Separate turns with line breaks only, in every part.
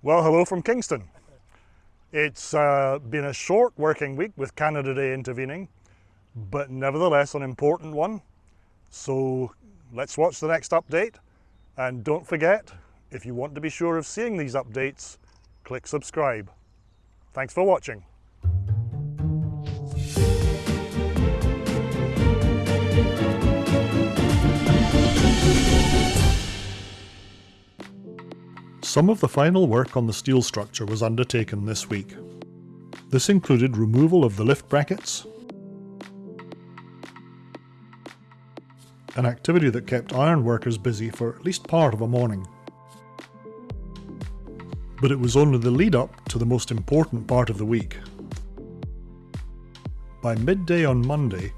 Well, hello from Kingston. It's uh, been a short working week with Canada Day intervening, but nevertheless an important one. So let's watch the next update. And don't forget, if you want to be sure of seeing these updates, click subscribe. Thanks for watching. Some of the final work on the steel structure was undertaken this week. This included removal of the lift brackets, an activity that kept iron workers busy for at least part of a morning. But it was only the lead up to the most important part of the week. By midday on Monday,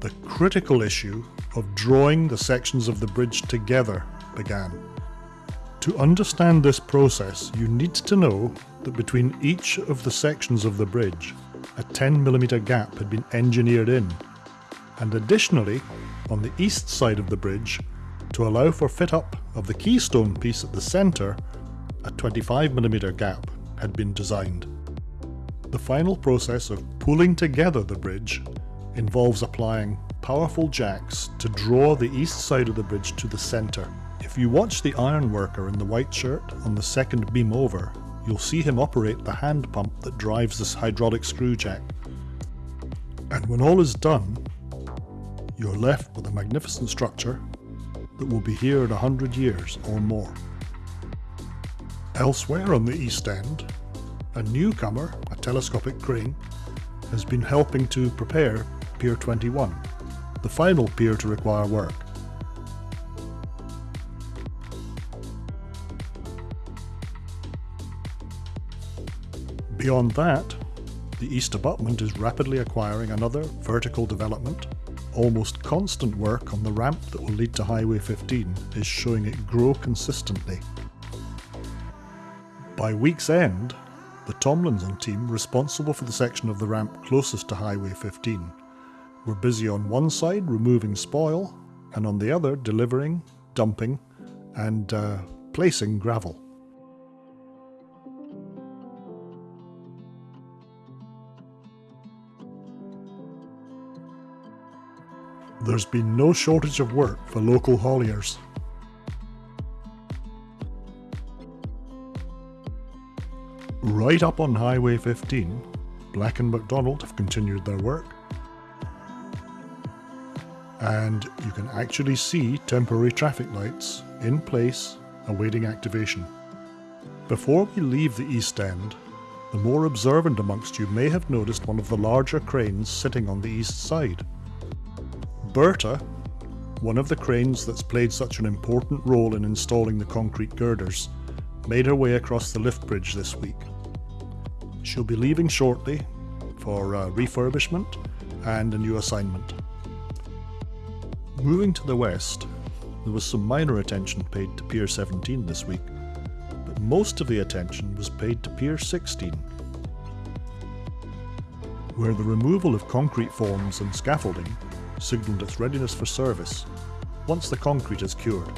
the critical issue of drawing the sections of the bridge together began. To understand this process, you need to know that between each of the sections of the bridge, a 10mm gap had been engineered in, and additionally, on the east side of the bridge, to allow for fit up of the keystone piece at the centre, a 25mm gap had been designed. The final process of pulling together the bridge involves applying powerful jacks to draw the east side of the bridge to the centre. If you watch the ironworker in the white shirt on the second beam over, you'll see him operate the hand pump that drives this hydraulic screw jack. And when all is done, you're left with a magnificent structure that will be here in a hundred years or more. Elsewhere on the east end, a newcomer, a telescopic crane, has been helping to prepare Pier 21, the final pier to require work. Beyond that, the east abutment is rapidly acquiring another vertical development. Almost constant work on the ramp that will lead to Highway 15 is showing it grow consistently. By week's end, the Tomlinson team responsible for the section of the ramp closest to Highway 15 were busy on one side removing spoil and on the other delivering, dumping and uh, placing gravel. There's been no shortage of work for local hauliers. Right up on Highway 15, Black and McDonald have continued their work. And you can actually see temporary traffic lights in place awaiting activation. Before we leave the East End, the more observant amongst you may have noticed one of the larger cranes sitting on the east side. Berta, one of the cranes that's played such an important role in installing the concrete girders, made her way across the lift bridge this week. She'll be leaving shortly for uh, refurbishment and a new assignment. Moving to the west, there was some minor attention paid to Pier 17 this week, but most of the attention was paid to Pier 16, where the removal of concrete forms and scaffolding signalled its readiness for service once the concrete is cured.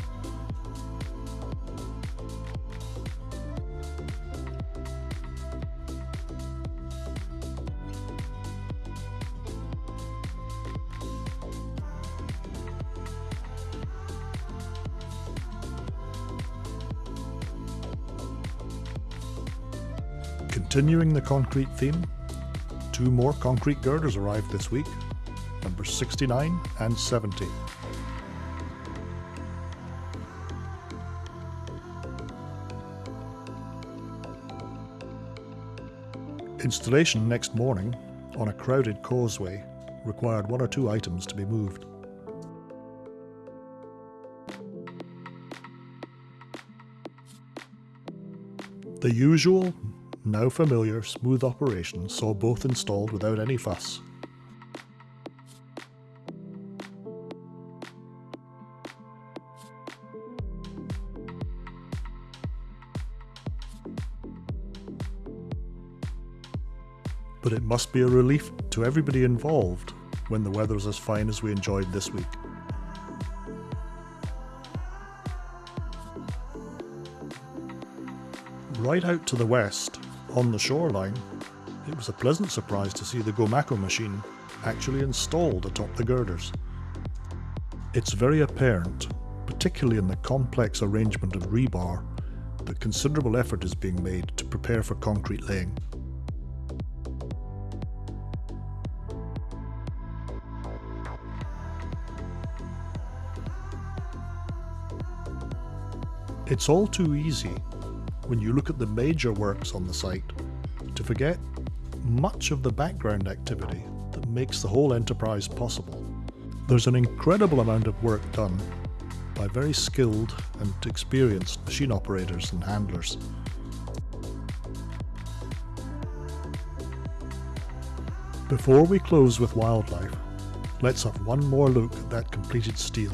Continuing the concrete theme, two more concrete girders arrived this week numbers 69 and 70. Installation next morning on a crowded causeway required one or two items to be moved. The usual, now familiar, smooth operation saw both installed without any fuss. But it must be a relief to everybody involved when the weather is as fine as we enjoyed this week. Right out to the west, on the shoreline, it was a pleasant surprise to see the Gomaco machine actually installed atop the girders. It's very apparent, particularly in the complex arrangement of rebar, that considerable effort is being made to prepare for concrete laying. It's all too easy, when you look at the major works on the site, to forget much of the background activity that makes the whole enterprise possible. There's an incredible amount of work done by very skilled and experienced machine operators and handlers. Before we close with wildlife, let's have one more look at that completed stele.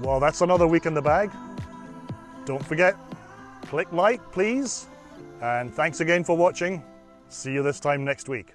Well, that's another week in the bag. Don't forget, click like, please. And thanks again for watching. See you this time next week.